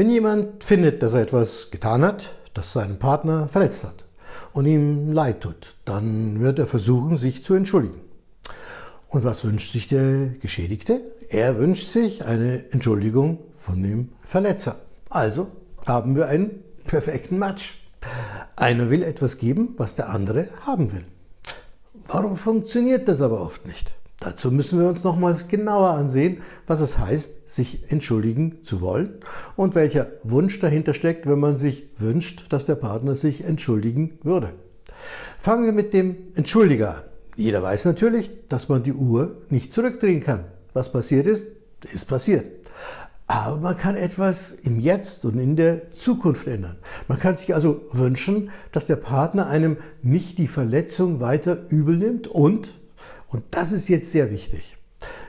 Wenn jemand findet, dass er etwas getan hat, das seinen Partner verletzt hat und ihm leid tut, dann wird er versuchen, sich zu entschuldigen. Und was wünscht sich der Geschädigte? Er wünscht sich eine Entschuldigung von dem Verletzer. Also haben wir einen perfekten Match. Einer will etwas geben, was der andere haben will. Warum funktioniert das aber oft nicht? Dazu müssen wir uns nochmals genauer ansehen, was es heißt, sich entschuldigen zu wollen und welcher Wunsch dahinter steckt, wenn man sich wünscht, dass der Partner sich entschuldigen würde. Fangen wir mit dem Entschuldiger an. Jeder weiß natürlich, dass man die Uhr nicht zurückdrehen kann. Was passiert ist, ist passiert. Aber man kann etwas im Jetzt und in der Zukunft ändern. Man kann sich also wünschen, dass der Partner einem nicht die Verletzung weiter übel nimmt und, und das ist jetzt sehr wichtig,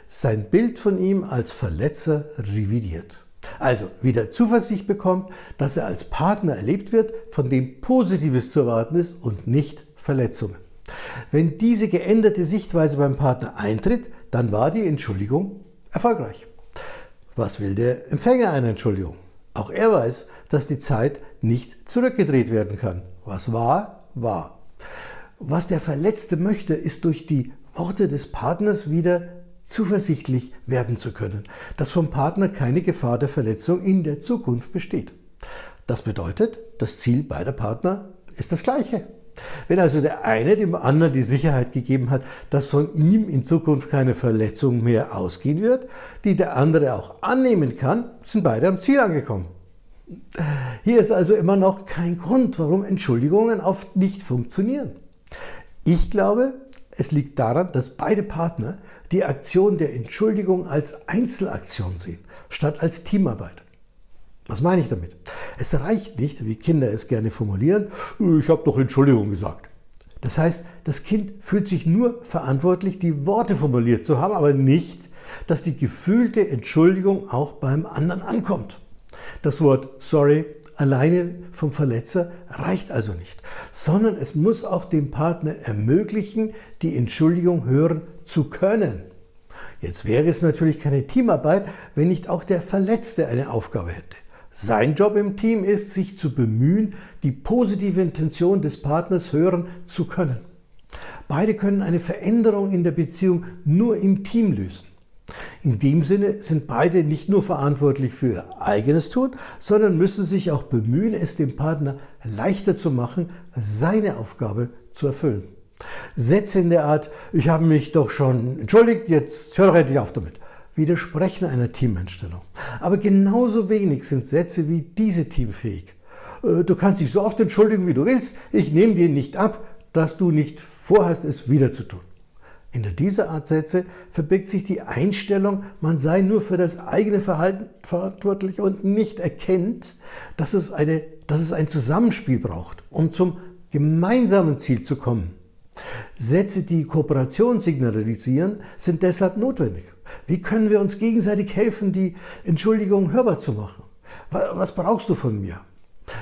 sein Bild von ihm als Verletzer revidiert. Also wieder Zuversicht bekommt, dass er als Partner erlebt wird, von dem Positives zu erwarten ist und nicht Verletzungen. Wenn diese geänderte Sichtweise beim Partner eintritt, dann war die Entschuldigung erfolgreich. Was will der Empfänger einer Entschuldigung? Auch er weiß, dass die Zeit nicht zurückgedreht werden kann. Was war, war. Was der Verletzte möchte, ist durch die Worte des Partners wieder zuversichtlich werden zu können, dass vom Partner keine Gefahr der Verletzung in der Zukunft besteht. Das bedeutet, das Ziel beider Partner ist das gleiche. Wenn also der eine dem anderen die Sicherheit gegeben hat, dass von ihm in Zukunft keine Verletzung mehr ausgehen wird, die der andere auch annehmen kann, sind beide am Ziel angekommen. Hier ist also immer noch kein Grund, warum Entschuldigungen oft nicht funktionieren. Ich glaube, es liegt daran, dass beide Partner die Aktion der Entschuldigung als Einzelaktion sehen, statt als Teamarbeit. Was meine ich damit? Es reicht nicht, wie Kinder es gerne formulieren, ich habe doch Entschuldigung gesagt. Das heißt, das Kind fühlt sich nur verantwortlich, die Worte formuliert zu haben, aber nicht, dass die gefühlte Entschuldigung auch beim anderen ankommt. Das Wort sorry alleine vom Verletzer reicht also nicht, sondern es muss auch dem Partner ermöglichen, die Entschuldigung hören zu können. Jetzt wäre es natürlich keine Teamarbeit, wenn nicht auch der Verletzte eine Aufgabe hätte. Sein Job im Team ist, sich zu bemühen, die positive Intention des Partners hören zu können. Beide können eine Veränderung in der Beziehung nur im Team lösen. In dem Sinne sind beide nicht nur verantwortlich für ihr eigenes Tun, sondern müssen sich auch bemühen, es dem Partner leichter zu machen, seine Aufgabe zu erfüllen. Sätze in der Art, ich habe mich doch schon entschuldigt, jetzt hör doch endlich auf damit widersprechen einer Teameinstellung. Aber genauso wenig sind Sätze wie diese teamfähig. Äh, du kannst dich so oft entschuldigen, wie du willst. Ich nehme dir nicht ab, dass du nicht vorhast, es wieder zu tun. Hinter dieser Art Sätze verbirgt sich die Einstellung, man sei nur für das eigene Verhalten verantwortlich und nicht erkennt, dass es, eine, dass es ein Zusammenspiel braucht, um zum gemeinsamen Ziel zu kommen. Sätze, die Kooperation signalisieren, sind deshalb notwendig. Wie können wir uns gegenseitig helfen, die Entschuldigung hörbar zu machen? Was brauchst du von mir?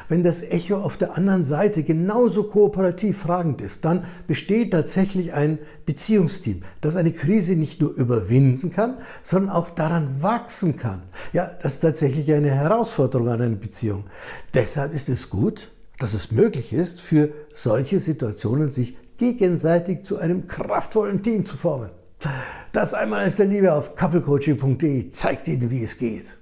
Wenn das Echo auf der anderen Seite genauso kooperativ fragend ist, dann besteht tatsächlich ein Beziehungsteam, das eine Krise nicht nur überwinden kann, sondern auch daran wachsen kann. Ja, das ist tatsächlich eine Herausforderung an eine Beziehung. Deshalb ist es gut, dass es möglich ist, für solche Situationen sich gegenseitig zu einem kraftvollen Team zu formen. Das einmal ist der Liebe auf couplecoaching.de zeigt Ihnen, wie es geht.